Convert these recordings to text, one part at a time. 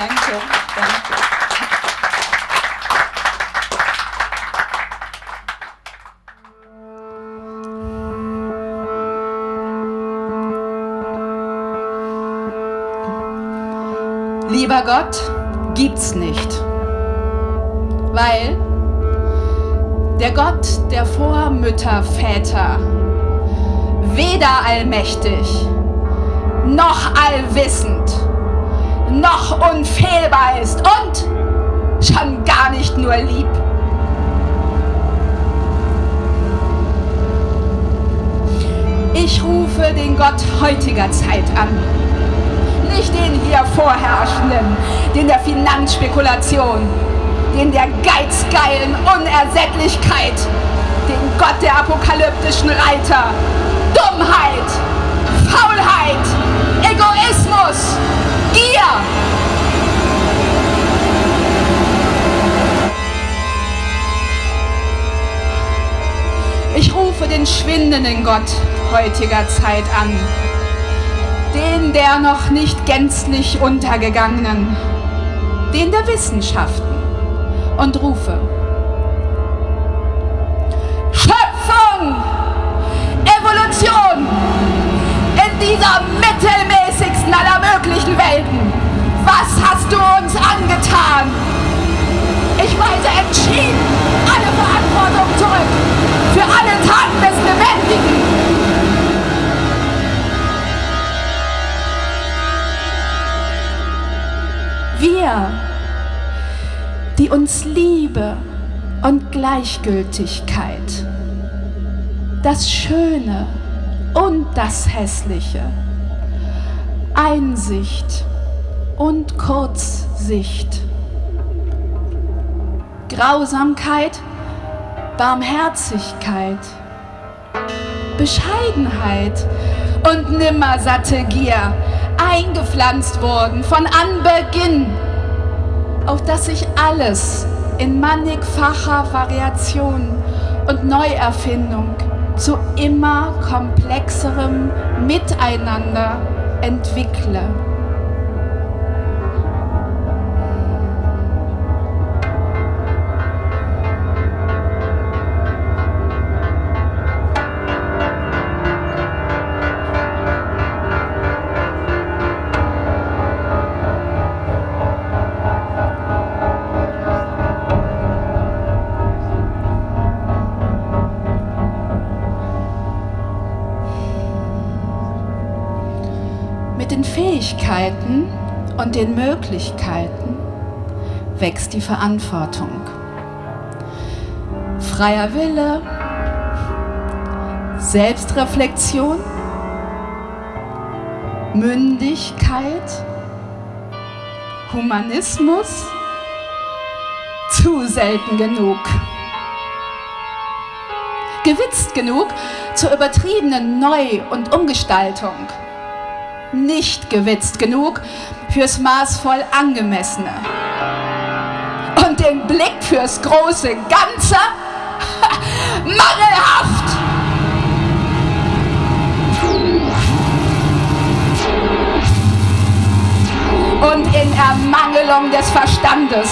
Danke, danke. Lieber Gott, gibt's nicht. Weil der Gott der Vormütter, Väter, weder allmächtig, noch allwissend, noch unfehlbar ist und schon gar nicht nur lieb. Ich rufe den Gott heutiger Zeit an. Nicht den hier vorherrschenden, den der Finanzspekulation, den der geizgeilen Unersättlichkeit, den Gott der apokalyptischen Reiter, Dummheit, Faulheit, Egoismus, Gier. Ich rufe den schwindenden Gott heutiger Zeit an, den der noch nicht gänzlich untergegangenen, den der Wissenschaften und rufe. Schöpfung, Evolution in dieser mittelmäßigsten aller möglichen Welten. Was hast du uns angetan? Ich weise entschieden alle Verantwortung zurück für alle Taten des Lebendigen wir, die uns Liebe und Gleichgültigkeit, das Schöne und das Hässliche, Einsicht und Kurzsicht, Grausamkeit, Barmherzigkeit, Bescheidenheit und nimmersatte Gier eingepflanzt wurden von Anbeginn, auf dass sich alles in mannigfacher Variation und Neuerfindung zu immer komplexerem Miteinander entwickle. Fähigkeiten und den Möglichkeiten wächst die Verantwortung. Freier Wille, Selbstreflexion, Mündigkeit, Humanismus, zu selten genug. Gewitzt genug zur übertriebenen Neu- und Umgestaltung nicht gewitzt genug fürs maßvoll Angemessene. Und den Blick fürs große Ganze mangelhaft. Und in Ermangelung des Verstandes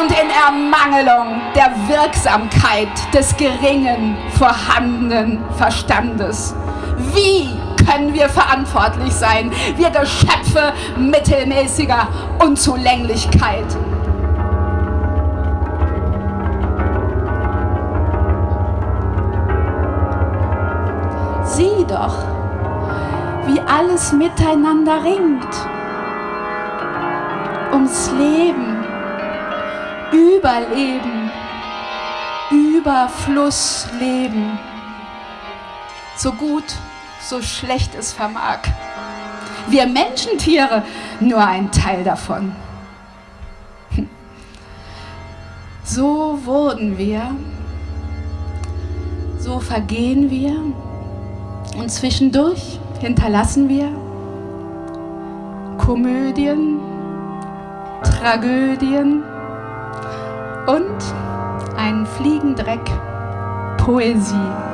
und in Ermangelung der Wirksamkeit des geringen vorhandenen Verstandes. Wie können wir verantwortlich sein, wir Geschöpfe mittelmäßiger Unzulänglichkeit. Sieh doch, wie alles miteinander ringt. Ums Leben, Überleben, Überfluss leben. So gut so schlecht es vermag. Wir Menschentiere nur ein Teil davon. So wurden wir, so vergehen wir und zwischendurch hinterlassen wir Komödien, Tragödien und einen Fliegendreck Poesie.